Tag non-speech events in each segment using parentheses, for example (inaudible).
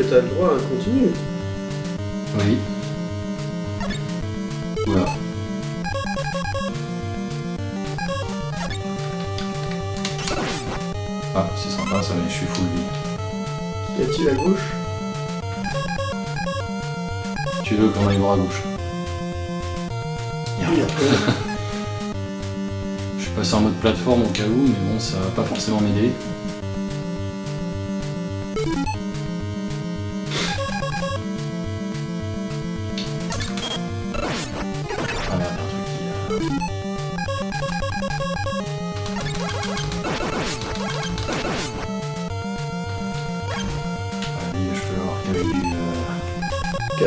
que t'as le droit à un continu. Oui. Voilà. Ah, c'est sympa ça, mais je suis full vie. Y a-t-il à gauche? Tu veux qu'on aille voir à gauche? Y a Oui, rien. (laughs) Je suis passé en mode plateforme au cas où, mais bon, ça va pas forcément m'aider.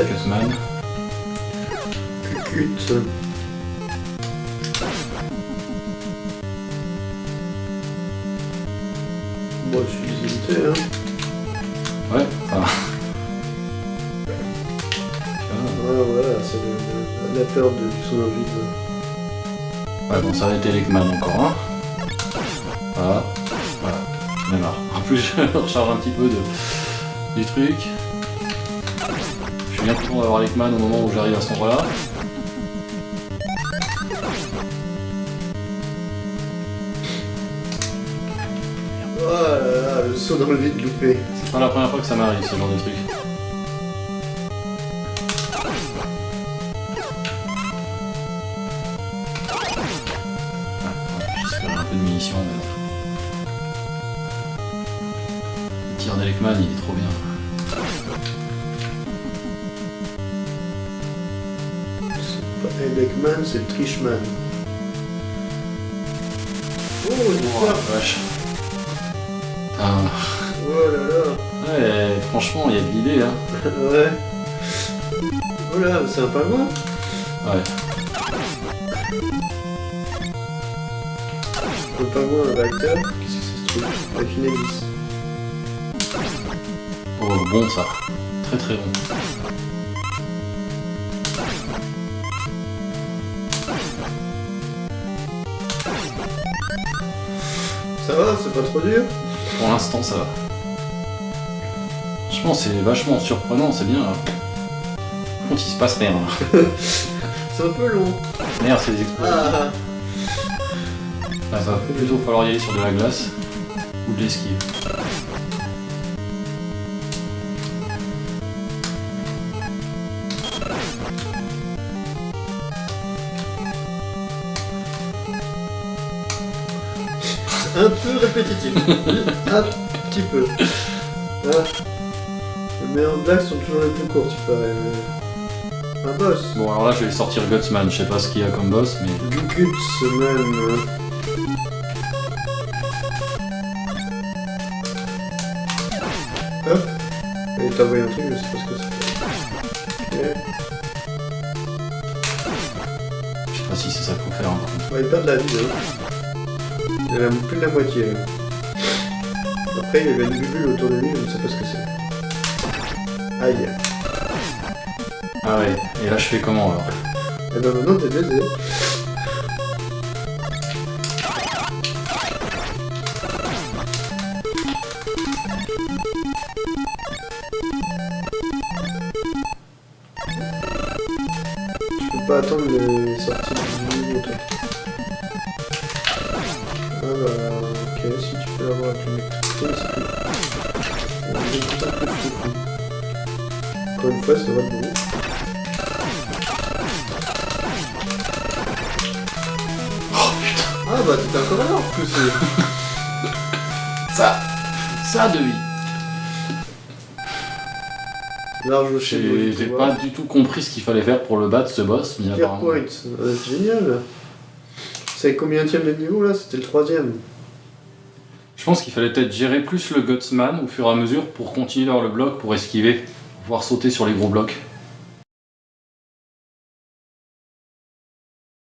Cutman. Cucute. Moi, je suis limité, hein. Ouais, ça va. Voilà, voilà, c'est le- le- la peur de, du son vide. Ouais, bon, ça va être Elecman encore, hein. Voilà. Voilà. J'en ai marre. En plus, (laughs) je recharge un petit peu de, du truc. Je suis bien content d'avoir Elecman au moment où j'arrive à cet endroit-là. Oh là là, le saut dans le vide loupé. C'est pas la première fois que ça m'arrive, ce genre de truc. Ah, J'espère un peu de munitions, mais. Le tir d'Elecman, il est trop bien. Elecman, c'est Trishman. Oh, une Oh, la vache. Putain. Oh là là Ouais, franchement, il y a de l'idée, hein. (laughs) Ouais. Oh là, c'est un pingouin Ouais. Le pingouin, un réacteur Qu'est-ce que c'est ce truc? Affinelis. Oh, bon ça. Très très bon. Ça va, c'est pas trop dur Pour l'instant, ça va. Franchement, c'est vachement surprenant, c'est bien. Par contre, il se passe rien. (laughs) C'est un peu long. Merde, c'est des explosions. Ah Ah, va plutôt falloir y aller sur de la glace ou de l'esquive. Un peu répétitif. un petit peu. Ah. Les meilleures blagues sont toujours les plus courtes, il paraît. mais- Un boss. Bon, alors là, je vais sortir Gutsman. Je sais pas ce qu'il y a comme boss, mais Du guts même. Hop. Et t'as envoyé un truc, je sais pas ce que c'est. Ok. je sais pas si c'est ça qu'il faut faire. hein. Ouais, il perd de la vie, hein. Il en a plus de la moitié, là. Après, il y avait une bulle autour de lui, je ne sais pas ce que c'est. Aïe. Ah ouais, et là, je fais comment alors Et ben maintenant, t'es baisé. Je peux pas attendre les sorties Ah bah, ok, si tu peux l'avoir avec l'électricité, c'est. Encore une fois, ça va de bon. Ah bah t'étais encore là en plus. (laughs) Ça Ça de vie Large chez J'ai j'ai pas du tout compris ce qu'il fallait faire pour le battre, ce boss, mais apparemment... Point, c'est génial C'est combien de niveau là? C'était le troisième. Je pense qu'il fallait peut-être gérer plus le Gutsman au fur et à mesure pour continuer dans le bloc, pour esquiver, pouvoir sauter sur les gros blocs.